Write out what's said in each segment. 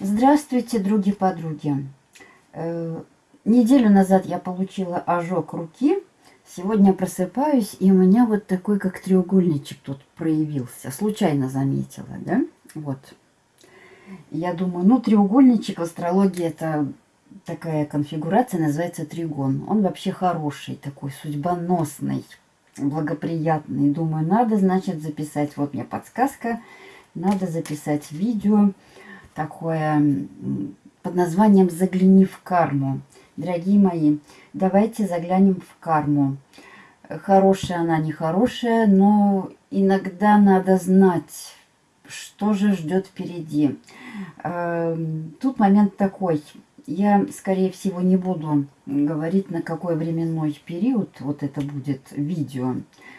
Здравствуйте, други-подруги. Э, неделю назад я получила ожог руки. Сегодня просыпаюсь, и у меня вот такой, как треугольничек тут проявился. Случайно заметила, да? Вот. Я думаю, ну, треугольничек в астрологии это такая конфигурация, называется тригон. Он вообще хороший, такой судьбоносный, благоприятный. Думаю, надо, значит, записать. Вот мне подсказка. Надо записать видео такое под названием «Загляни в карму». Дорогие мои, давайте заглянем в карму. Хорошая она, нехорошая, но иногда надо знать, что же ждет впереди. Эм, тут момент такой. Я, скорее всего, не буду говорить, на какой временной период вот это будет видео.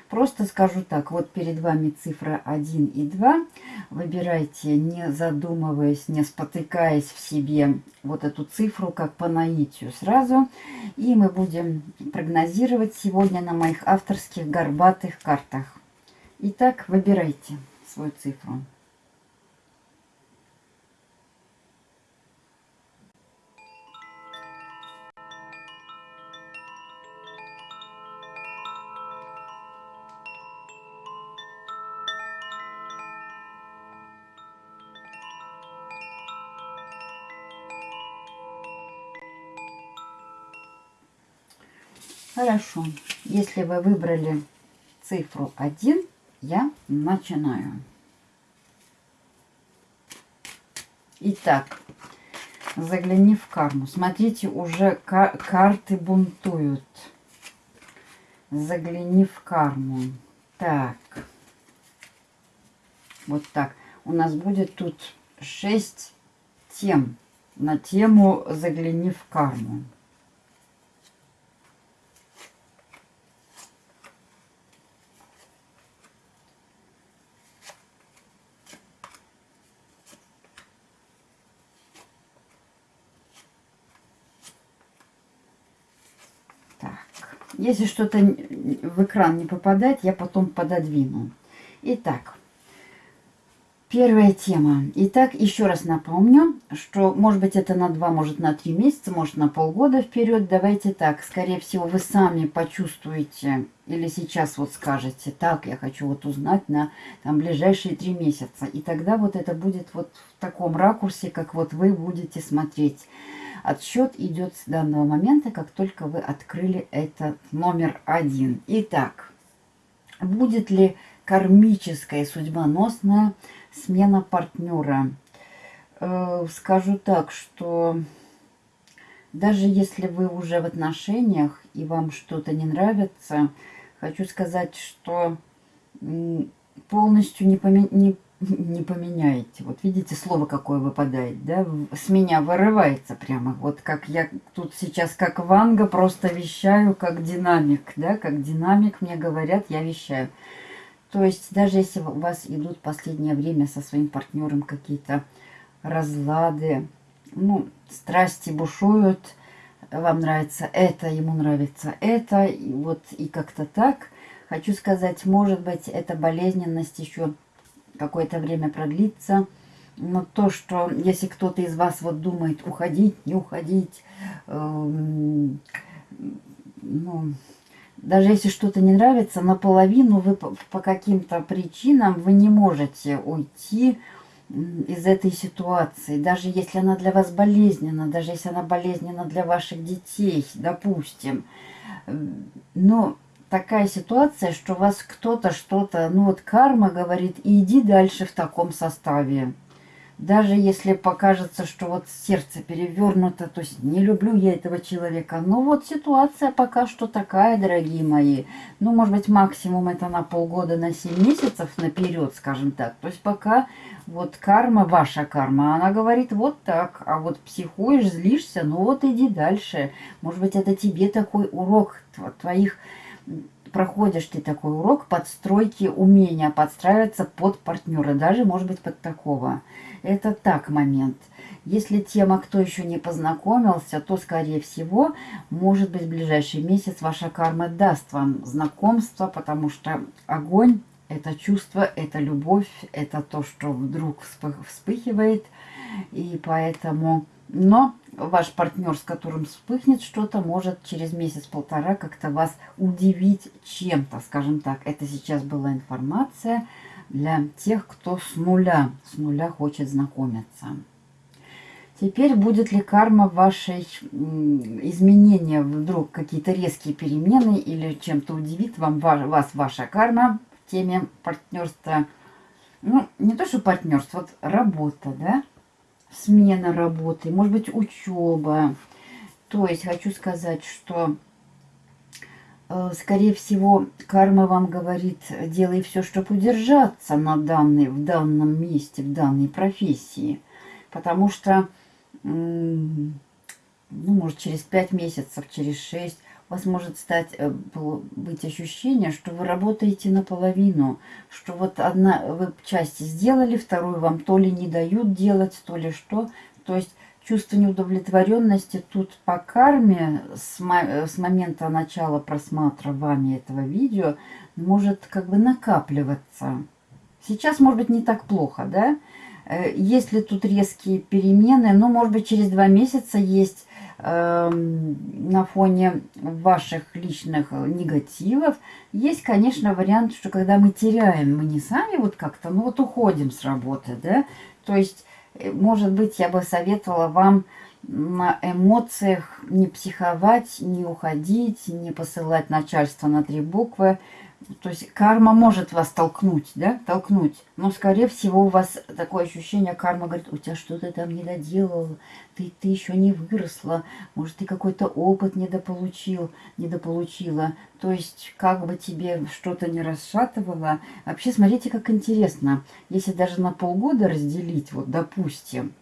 Просто скажу так, вот перед вами цифра 1 и 2. Выбирайте, не задумываясь, не спотыкаясь в себе вот эту цифру, как по наитию сразу. И мы будем прогнозировать сегодня на моих авторских горбатых картах. Итак, выбирайте свою цифру. Хорошо. Если вы выбрали цифру 1, я начинаю. Итак, загляни в карму. Смотрите, уже карты бунтуют. Загляни в карму. Так. Вот так. У нас будет тут 6 тем на тему «Загляни в карму». Если что-то в экран не попадает, я потом пододвину. Итак, первая тема. Итак, еще раз напомню, что может быть это на 2, может на 3 месяца, может на полгода вперед. Давайте так, скорее всего вы сами почувствуете или сейчас вот скажете, так, я хочу вот узнать на там, ближайшие 3 месяца. И тогда вот это будет вот в таком ракурсе, как вот вы будете смотреть. Отсчет идет с данного момента, как только вы открыли этот номер один. Итак, будет ли кармическая судьбоносная смена партнера? Э, скажу так, что даже если вы уже в отношениях и вам что-то не нравится, хочу сказать, что полностью не, поме не не поменяете. Вот видите, слово какое выпадает, да? С меня вырывается прямо. Вот как я тут сейчас, как Ванга, просто вещаю, как динамик, да? Как динамик мне говорят, я вещаю. То есть даже если у вас идут в последнее время со своим партнером какие-то разлады, ну, страсти бушуют, вам нравится это, ему нравится это, и вот и как-то так. Хочу сказать, может быть, эта болезненность еще какое-то время продлится. Но то, что если кто-то из вас вот думает уходить, не уходить, э, ну, даже если что-то не нравится, наполовину вы по, по каким-то причинам вы не можете уйти из этой ситуации. Даже если она для вас болезненна, даже если она болезненна для ваших детей, допустим. Но такая ситуация, что вас кто-то что-то, ну вот карма говорит, иди дальше в таком составе. Даже если покажется, что вот сердце перевернуто, то есть не люблю я этого человека. Но вот ситуация пока что такая, дорогие мои. Ну, может быть, максимум это на полгода, на 7 месяцев наперед, скажем так. То есть пока вот карма, ваша карма, она говорит вот так. А вот психуешь, злишься, ну вот иди дальше. Может быть, это тебе такой урок твоих проходишь ты такой урок подстройки умения подстраиваться под партнера, даже, может быть, под такого. это так момент. Если тема «Кто еще не познакомился», то, скорее всего, может быть, в ближайший месяц ваша карма даст вам знакомство, потому что огонь – это чувство, это любовь, это то, что вдруг вспыхивает. И поэтому... Но ваш партнер, с которым вспыхнет что-то, может через месяц-полтора как-то вас удивить чем-то, скажем так. Это сейчас была информация для тех, кто с нуля, с нуля хочет знакомиться. Теперь будет ли карма вашей изменения, вдруг какие-то резкие перемены или чем-то удивит вам, вас ваша карма в теме партнерства? Ну, не то, что партнерство, вот работа, да? Смена работы, может быть, учеба. То есть хочу сказать, что, э, скорее всего, карма вам говорит, делай все, чтобы удержаться на данной, в данном месте, в данной профессии. Потому что ну, может, через 5 месяцев, через 6, у вас может стать, э, быть ощущение, что вы работаете наполовину, что вот одна вы части сделали, вторую вам то ли не дают делать, то ли что. То есть чувство неудовлетворенности тут по карме с, с момента начала просмотра этого видео может как бы накапливаться. Сейчас, может быть, не так плохо, да? Э, есть ли тут резкие перемены? Ну, может быть, через два месяца есть э, на фоне ваших личных негативов. Есть, конечно, вариант, что когда мы теряем, мы не сами вот как-то, ну вот уходим с работы, да? То есть, э, может быть, я бы советовала вам на эмоциях не психовать, не уходить, не посылать начальство на три буквы, то есть карма может вас толкнуть, да, толкнуть. Но, скорее всего, у вас такое ощущение, карма говорит, у тебя что-то там не доделал, ты, ты еще не выросла, может, ты какой-то опыт недополучил, недополучила. То есть, как бы тебе что-то не расшатывало. Вообще, смотрите, как интересно. Если даже на полгода разделить, вот, допустим,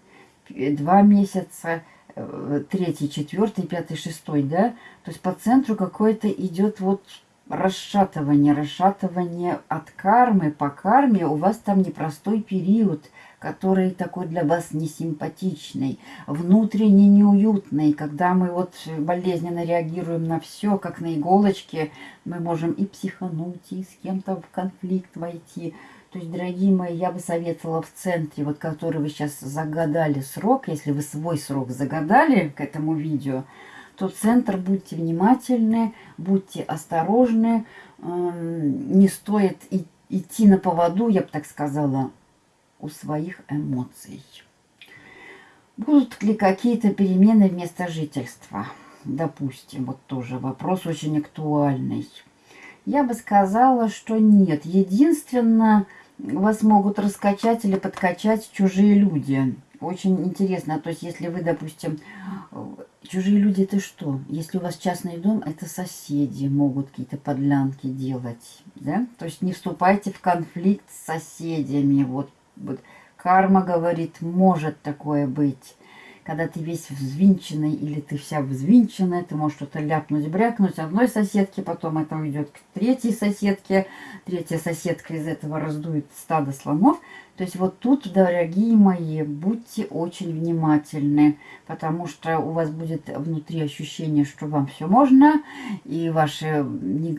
два месяца, э, третий, четвертый, пятый, шестой, да, то есть по центру какое-то идет вот расшатывание, расшатывание от кармы по карме, у вас там непростой период, который такой для вас несимпатичный, внутренне неуютный, когда мы вот болезненно реагируем на все, как на иголочке, мы можем и психануть, и с кем-то в конфликт войти. То есть, дорогие мои, я бы советовала в центре, вот который вы сейчас загадали срок, если вы свой срок загадали к этому видео, то центр будьте внимательны, будьте осторожны, эм, не стоит идти на поводу, я бы так сказала, у своих эмоций. Будут ли какие-то перемены вместо жительства? Допустим, вот тоже вопрос очень актуальный. Я бы сказала, что нет. Единственное, вас могут раскачать или подкачать чужие люди. Очень интересно. То есть, если вы, допустим, Чужие люди это что? Если у вас частный дом, это соседи могут какие-то подлянки делать. Да? То есть не вступайте в конфликт с соседями. Вот, вот карма говорит, может такое быть когда ты весь взвинченный или ты вся взвинченная, ты можешь что-то ляпнуть, брякнуть одной соседке, потом это уйдет к третьей соседке, третья соседка из этого раздует стадо слонов. То есть вот тут, дорогие мои, будьте очень внимательны, потому что у вас будет внутри ощущение, что вам все можно, и ваши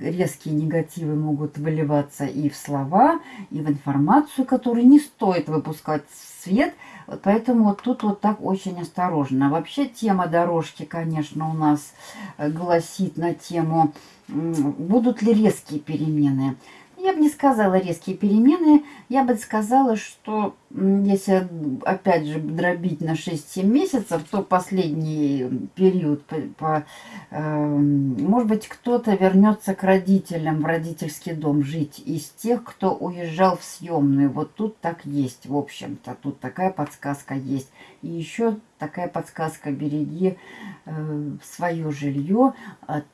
резкие негативы могут выливаться и в слова, и в информацию, которую не стоит выпускать в свет, вот поэтому вот тут вот так очень осторожно. Вообще тема дорожки, конечно, у нас э, гласит на тему, будут ли резкие перемены. Я бы не сказала резкие перемены, я бы сказала, что если опять же дробить на 6-7 месяцев, то последний период, по, по, э, может быть, кто-то вернется к родителям в родительский дом жить из тех, кто уезжал в съемную. Вот тут так есть, в общем-то, тут такая подсказка есть. И еще такая подсказка, береги э, свое жилье от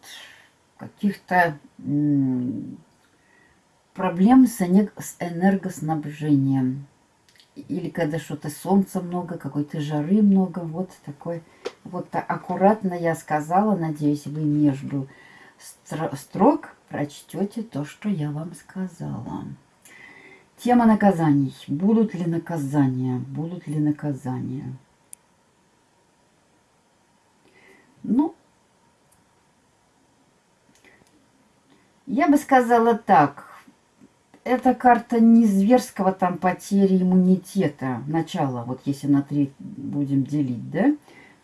каких-то проблем с, энергоснабжением. Или когда что-то солнца много, какой-то жары много. Вот такой. Вот аккуратно я сказала. Надеюсь, вы между строк прочтете то, что я вам сказала. Тема наказаний. Будут ли наказания? Будут ли наказания? Ну, я бы сказала так. Эта карта не зверского там потери иммунитета. Начало, вот если на три будем делить, да?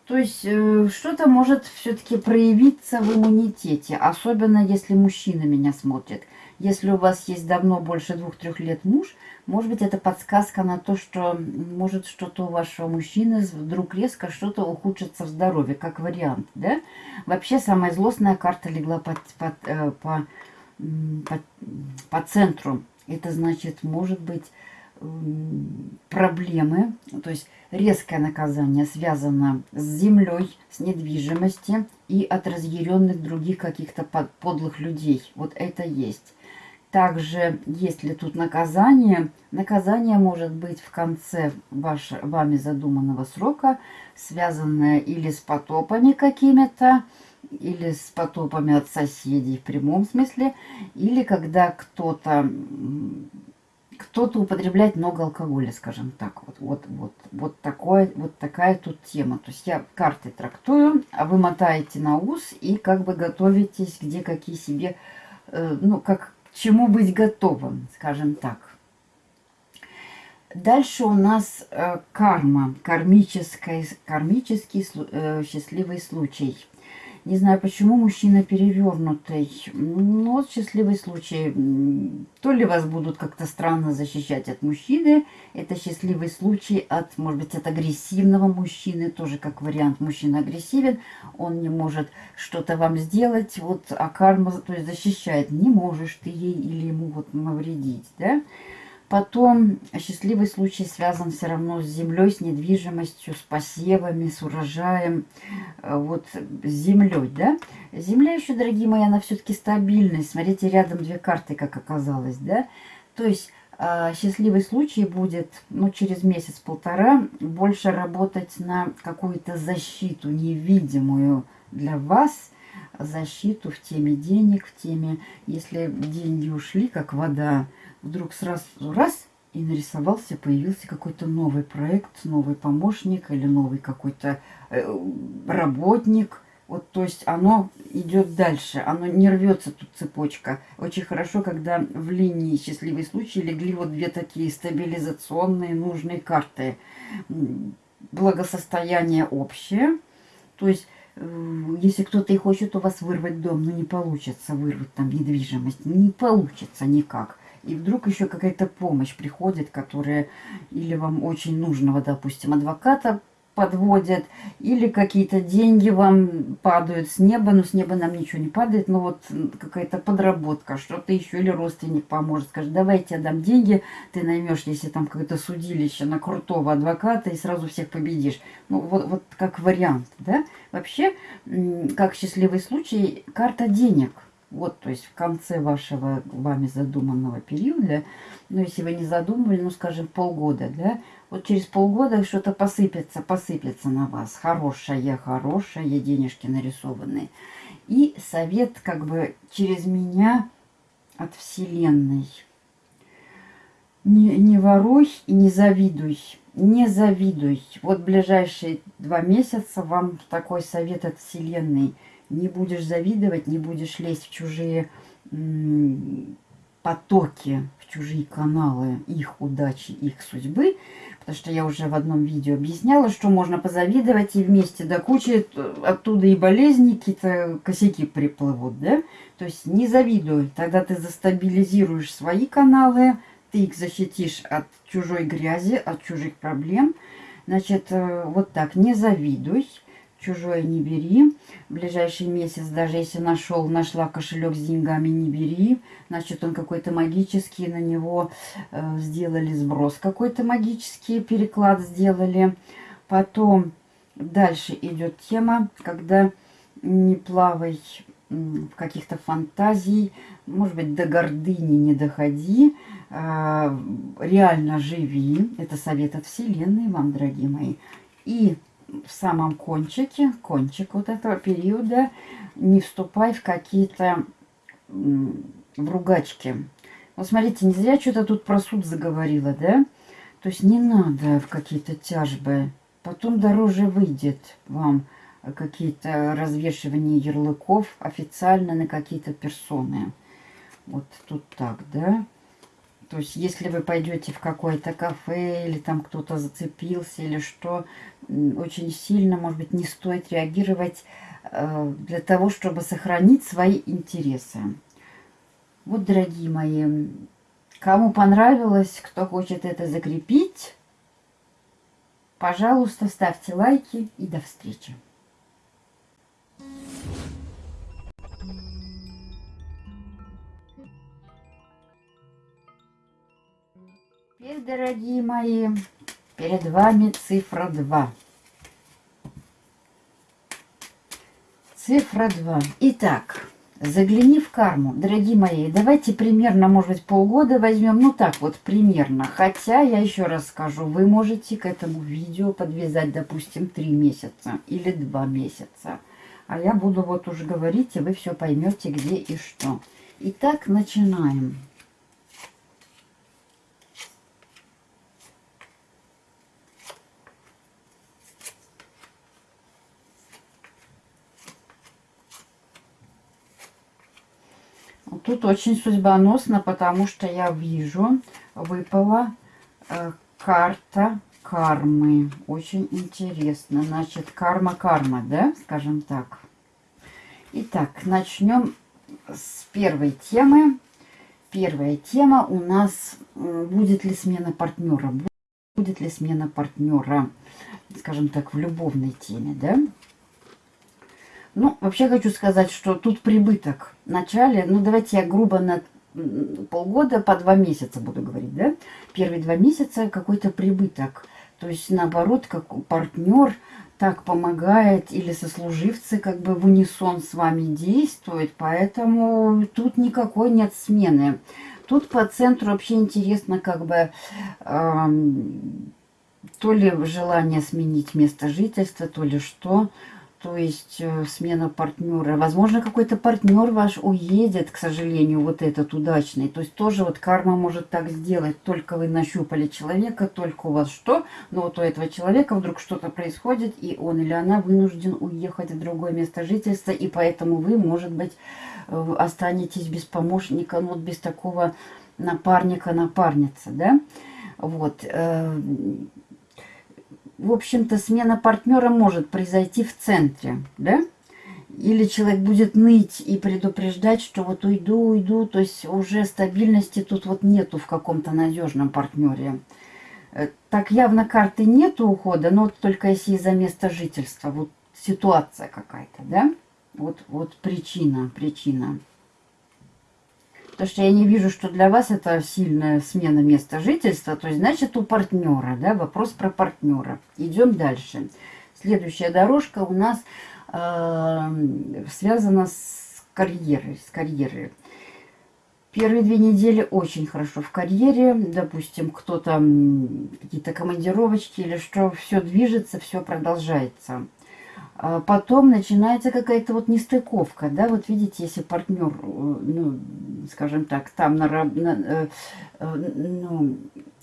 То есть э, что-то может все-таки проявиться в иммунитете, особенно если мужчина меня смотрит. Если у вас есть давно больше двух-трех лет муж, может быть, это подсказка на то, что может что-то у вашего мужчины вдруг резко что-то ухудшится в здоровье, как вариант, да? Вообще, самая злостная карта легла под, под, э, по, по, по центру. Это значит, может быть, проблемы, то есть резкое наказание связано с землей, с недвижимостью и от разъяренных других каких-то подлых людей. Вот это есть. Также, если тут наказание, наказание может быть в конце ваш, вами задуманного срока, связанное или с потопами какими-то, или с потопами от соседей в прямом смысле, или когда кто-то кто-то употребляет много алкоголя, скажем так. Вот, вот, вот, вот, такое, вот такая тут тема. То есть я карты трактую, а вы мотаете на ус и как бы готовитесь, где какие себе, э, ну, как к чему быть готовым, скажем так. Дальше у нас э, карма, кармический, э, счастливый случай – не знаю, почему мужчина перевернутый. Ну, вот счастливый случай. То ли вас будут как-то странно защищать от мужчины. Это счастливый случай от, может быть, от агрессивного мужчины. Тоже как вариант. Мужчина агрессивен. Он не может что-то вам сделать. Вот, а карма, то есть защищает. Не можешь ты ей или ему вот навредить, да? Потом счастливый случай связан все равно с землей, с недвижимостью, с посевами, с урожаем, э, вот с землей, да. Земля еще, дорогие мои, она все-таки стабильная. Смотрите, рядом две карты, как оказалось, да. То есть а, счастливый случай будет, ну, через месяц-полтора больше работать на какую-то защиту невидимую для вас, защиту в теме денег, в теме, если деньги ушли, как вода, вдруг сразу раз и нарисовался, появился какой-то новый проект, новый помощник или новый какой-то э, работник. Вот, то есть оно идет дальше, оно не рвется тут цепочка. Очень хорошо, когда в линии счастливый случай легли вот две такие стабилизационные нужные карты. Благосостояние общее, то есть э, если кто-то и хочет у вас вырвать дом, но ну, не получится вырвать там недвижимость, не получится никак и вдруг еще какая-то помощь приходит, которая или вам очень нужного, допустим, адвоката подводят, или какие-то деньги вам падают с неба, но с неба нам ничего не падает, но вот какая-то подработка, что-то еще, или родственник поможет, скажет, давайте я дам деньги, ты наймешь, если там какое-то судилище на крутого адвоката и сразу всех победишь. Ну, вот, вот как вариант, да? Вообще, как счастливый случай, карта денег – вот, то есть в конце вашего вами задуманного периода, ну, если вы не задумывали, ну, скажем, полгода, да, вот через полгода что-то посыпется, посыпется на вас. Хорошее, хорошее, денежки нарисованные. И совет как бы через меня от Вселенной. Не, не воруй и не завидуй. Не завидуй. Вот ближайшие два месяца вам такой совет от Вселенной – не будешь завидовать, не будешь лезть в чужие потоки, в чужие каналы их удачи, их судьбы. Потому что я уже в одном видео объясняла, что можно позавидовать и вместе до кучи оттуда и болезни, какие-то косяки приплывут, да? То есть не завидуй, тогда ты застабилизируешь свои каналы, ты их защитишь от чужой грязи, от чужих проблем. Значит, э, вот так, не завидуй чужое не бери. В ближайший месяц, даже если нашел, нашла кошелек с деньгами, не бери. Значит, он какой-то магический, на него э, сделали сброс какой-то магический, переклад сделали. Потом дальше идет тема, когда не плавай в каких-то фантазий, может быть, до гордыни не доходи, э, реально живи. Это совет от Вселенной вам, дорогие мои. И в самом кончике, кончик вот этого периода, не вступай в какие-то в ругачки. Вот смотрите, не зря что-то тут про суд заговорила, да? То есть не надо в какие-то тяжбы. Потом дороже выйдет вам какие-то развешивания ярлыков официально на какие-то персоны. Вот тут так, да? То есть, если вы пойдете в какое-то кафе, или там кто-то зацепился, или что, очень сильно, может быть, не стоит реагировать э, для того, чтобы сохранить свои интересы. Вот, дорогие мои, кому понравилось, кто хочет это закрепить, пожалуйста, ставьте лайки и до встречи. Теперь, дорогие мои, перед вами цифра 2. Цифра 2. Итак, загляни в карму. Дорогие мои, давайте примерно, может быть, полгода возьмем. Ну так вот, примерно. Хотя, я еще раз скажу, вы можете к этому видео подвязать, допустим, 3 месяца или 2 месяца. А я буду вот уже говорить, и вы все поймете, где и что. Итак, начинаем. Тут очень судьбоносно, потому что я вижу, выпала э, карта кармы. Очень интересно. Значит, карма-карма, да, скажем так. Итак, начнем с первой темы. Первая тема у нас, будет ли смена партнера. Будет ли смена партнера, скажем так, в любовной теме, да? Ну, вообще хочу сказать, что тут прибыток в начале, ну, давайте я грубо на полгода по два месяца буду говорить, да? Первые два месяца какой-то прибыток. То есть, наоборот, как партнер так помогает или сослуживцы как бы в унисон с вами действуют, поэтому тут никакой нет смены. Тут по центру вообще интересно как бы э, то ли желание сменить место жительства, то ли что то есть э, смена партнера. Возможно, какой-то партнер ваш уедет, к сожалению, вот этот удачный. То есть тоже вот карма может так сделать. Только вы нащупали человека, только у вас что, но вот у этого человека вдруг что-то происходит, и он или она вынужден уехать в другое место жительства, и поэтому вы, может быть, э, останетесь без помощника, ну вот без такого напарника, напарницы, да? Вот. В общем-то, смена партнера может произойти в центре, да? Или человек будет ныть и предупреждать, что вот уйду, уйду, то есть уже стабильности тут вот нету в каком-то надежном партнере. Э, так явно карты нету ухода, но только если из-за места жительства, вот ситуация какая-то, да? Вот, вот причина, причина. Потому что я не вижу, что для вас это сильная смена места жительства. То есть, значит, у партнера, да, вопрос про партнера. Идем дальше. Следующая дорожка у нас э, связана с карьерой, с карьерой. Первые две недели очень хорошо в карьере. Допустим, кто-то какие-то командировочки или что, все движется, все продолжается. А потом начинается какая-то вот нестыковка, да, вот видите, если партнер, э, ну, скажем так, там на, на, э, э, ну,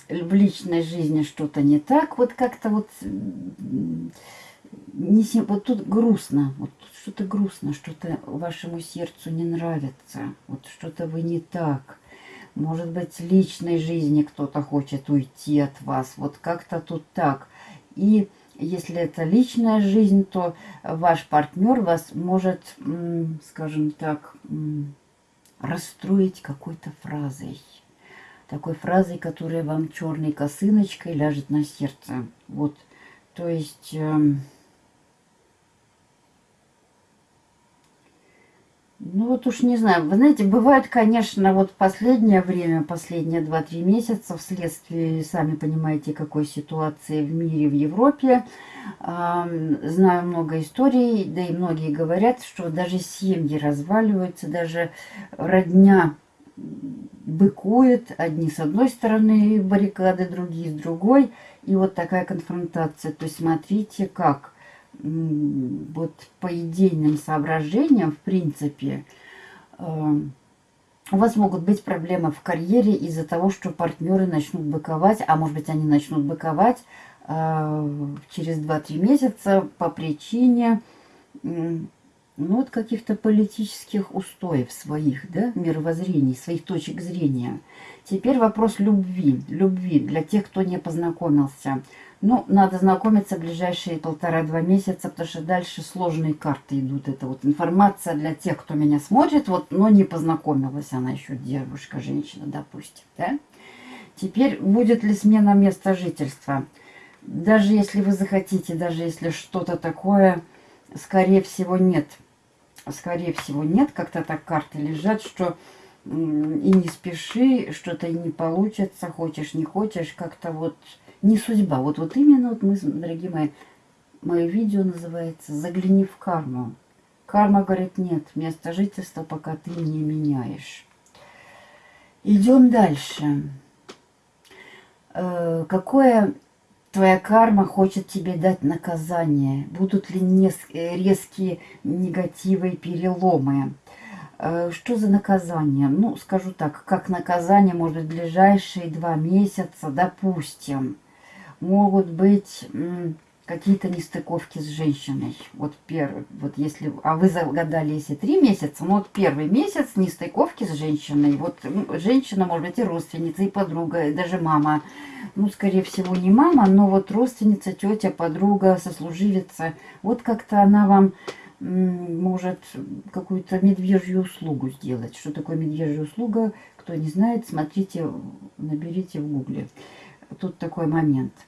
в личной жизни что-то не так, вот как-то вот, не, вот тут грустно, вот что-то грустно, что-то вашему сердцу не нравится, вот что-то вы не так. Может быть, в личной жизни кто-то хочет уйти от вас, вот как-то тут так. И если это личная жизнь, то ваш партнер вас может, скажем так, расстроить какой-то фразой. Такой фразой, которая вам черной косыночкой ляжет на сердце. Вот, то есть... Ну вот уж не знаю. Вы знаете, бывает, конечно, вот последнее время, последние 2-3 месяца, вследствие, сами понимаете, какой ситуации в мире, в Европе, знаю много историй, да и многие говорят, что даже семьи разваливаются, даже родня быкует, одни с одной стороны баррикады, другие с другой, и вот такая конфронтация. То есть смотрите, как вот по идейным соображениям, в принципе, э, у вас могут быть проблемы в карьере из-за того, что партнеры начнут быковать, а может быть они начнут быковать э, через 2-3 месяца по причине ну, вот каких-то политических устоев своих, да, мировоззрений, своих точек зрения. Теперь вопрос любви. Любви для тех, кто не познакомился. Ну, надо знакомиться ближайшие полтора-два месяца, потому что дальше сложные карты идут. Это вот информация для тех, кто меня смотрит, вот, но не познакомилась она еще, девушка, женщина, допустим, да? Теперь будет ли смена места жительства? Даже если вы захотите, даже если что-то такое, скорее всего, нет. Скорее всего, нет. Как-то так карты лежат, что и не спеши, что-то и не получится, хочешь, не хочешь, как-то вот не судьба. Вот, вот именно вот мы, дорогие мои, мое видео называется «Загляни в карму». Карма говорит, нет, место жительства пока ты не меняешь. Идем дальше. Э, какое твоя карма хочет тебе дать наказание? Будут ли резкие негативы и переломы? Э, что за наказание? Ну, скажу так, как наказание, может, в ближайшие два месяца, допустим могут быть какие-то нестыковки с женщиной. Вот первый, вот если, а вы загадали, если три месяца, ну вот первый месяц нестыковки с женщиной. Вот женщина может быть и родственница, и подруга, и даже мама. Ну, скорее всего, не мама, но вот родственница, тетя, подруга, сослуживица. Вот как-то она вам может какую-то медвежью услугу сделать. Что такое медвежья услуга? Кто не знает, смотрите, наберите в гугле. Тут такой момент –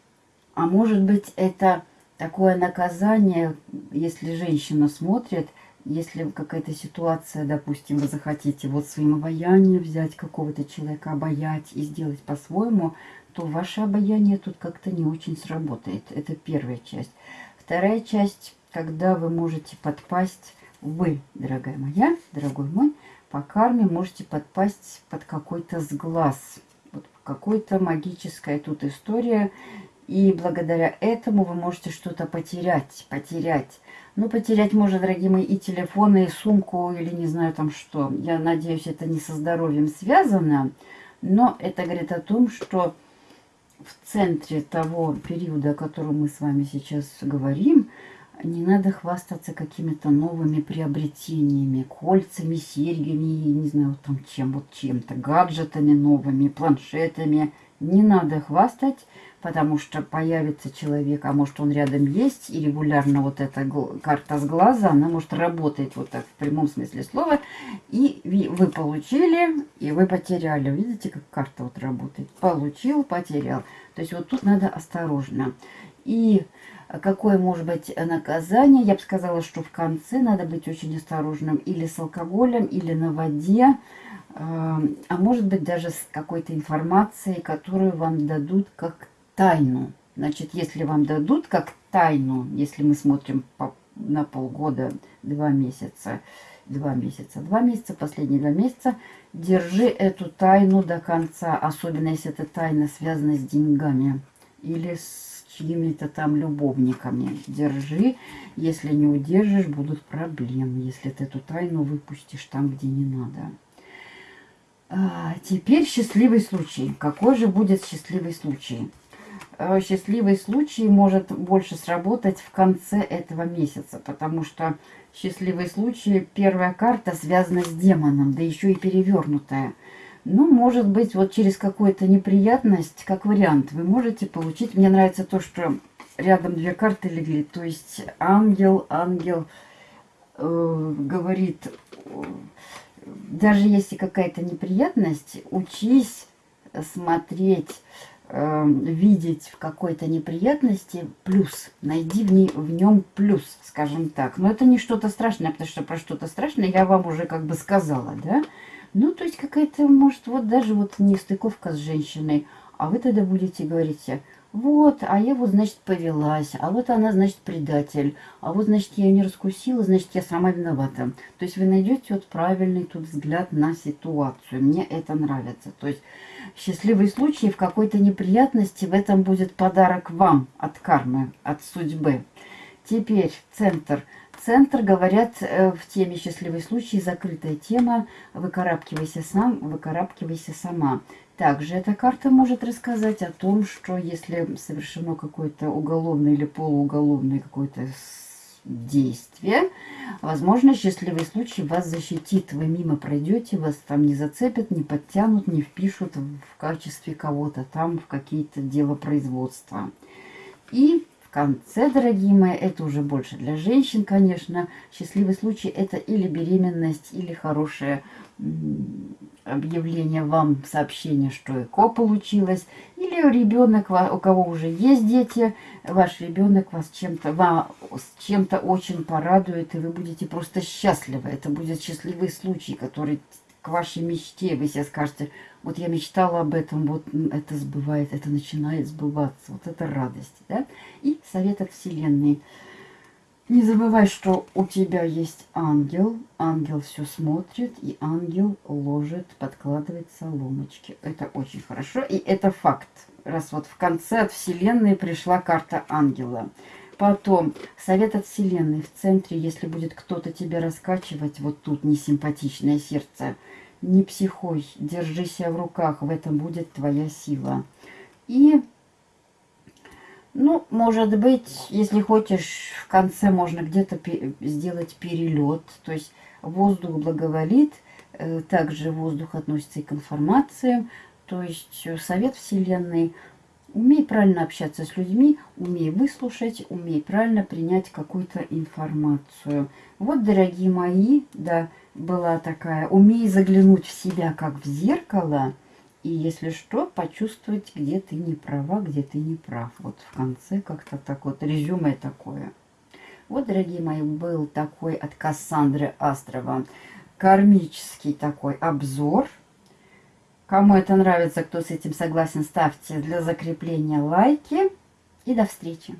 а может быть, это такое наказание, если женщина смотрит, если какая-то ситуация, допустим, вы захотите вот своим обаянием взять какого-то человека, обаять и сделать по-своему, то ваше обаяние тут как-то не очень сработает. Это первая часть. Вторая часть, когда вы можете подпасть, вы, дорогая моя, дорогой мой, по карме можете подпасть под какой-то сглаз. Какой-то магическая тут история. И благодаря этому вы можете что-то потерять, потерять. Ну, потерять можно, дорогие мои, и телефоны, и сумку, или не знаю там что. Я надеюсь, это не со здоровьем связано, но это говорит о том, что в центре того периода, о котором мы с вами сейчас говорим, не надо хвастаться какими-то новыми приобретениями, кольцами, серьгами, не знаю, там чем, вот чем-то, гаджетами новыми, планшетами. Не надо хвастать, потому что появится человек, а может он рядом есть, и регулярно вот эта карта с глаза, она может работать вот так в прямом смысле слова, и вы получили, и вы потеряли. Видите, как карта вот работает? Получил, потерял. То есть вот тут надо осторожно. И какое может быть наказание? Я бы сказала, что в конце надо быть очень осторожным или с алкоголем, или на воде, а может быть даже с какой-то информацией, которую вам дадут как тайну. Значит, если вам дадут как тайну, если мы смотрим по, на полгода, два месяца, два месяца, два месяца, последние два месяца, держи эту тайну до конца, особенно если эта тайна связана с деньгами или с чьими-то там любовниками. Держи, если не удержишь, будут проблемы, если ты эту тайну выпустишь там, где не надо. А, теперь счастливый случай. Какой же будет счастливый случай? Э, счастливый случай может больше сработать в конце этого месяца, потому что счастливый случай, первая карта связана с демоном, да еще и перевернутая. Ну, может быть, вот через какую-то неприятность, как вариант, вы можете получить... Мне нравится то, что рядом две карты легли, то есть ангел, ангел э, говорит, даже если какая-то неприятность, учись смотреть э, видеть в какой-то неприятности плюс. Найди в, ней, в нем плюс, скажем так. Но это не что-то страшное, потому что про что-то страшное я вам уже как бы сказала, да? Ну, то есть какая-то, может, вот даже вот не стыковка с женщиной, а вы тогда будете говорить, вот, а я вот, значит, повелась, а вот она, значит, предатель, а вот, значит, я ее не раскусила, значит, я сама виновата. То есть вы найдете вот правильный тут взгляд на ситуацию. Мне это нравится. То есть счастливый случай в какой-то неприятности, в этом будет подарок вам от кармы, от судьбы. Теперь центр. Центр, говорят, э, в теме «Счастливый случай» закрытая тема «Выкарабкивайся сам, выкарабкивайся сама». Также эта карта может рассказать о том, что если совершено какое-то уголовное или полууголовное какое-то действие, возможно, счастливый случай вас защитит. Вы мимо пройдете, вас там не зацепят, не подтянут, не впишут в качестве кого-то там в какие-то дела производства. И конце, дорогие мои, это уже больше для женщин, конечно. Счастливый случай это или беременность, или хорошее объявление вам, сообщение, что ЭКО получилось. Или ребенок, у кого уже есть дети, ваш ребенок вас чем-то с чем-то очень порадует, и вы будете просто счастливы. Это будет счастливый случай, который к вашей мечте. Вы себе скажете, вот я мечтала об этом, вот это сбывает, это начинает сбываться. Вот это радость. Да? И совет от Вселенной. Не забывай, что у тебя есть ангел. Ангел все смотрит, и ангел ложит, подкладывает соломочки. Это очень хорошо, и это факт. Раз вот в конце от Вселенной пришла карта ангела. Потом, совет от Вселенной в центре, если будет кто-то тебе раскачивать, вот тут несимпатичное сердце, не психой, держи себя в руках, в этом будет твоя сила. И, ну, может быть, если хочешь, в конце можно где-то сделать перелет, то есть воздух благоволит, э, также воздух относится и к информациям, то есть совет Вселенной – Умей правильно общаться с людьми, умей выслушать, умей правильно принять какую-то информацию. Вот, дорогие мои, да, была такая, умей заглянуть в себя, как в зеркало, и, если что, почувствовать, где ты не права, где ты не прав. Вот в конце как-то так вот резюме такое. Вот, дорогие мои, был такой от Кассандры Астрова кармический такой обзор – Кому это нравится, кто с этим согласен, ставьте для закрепления лайки. И до встречи!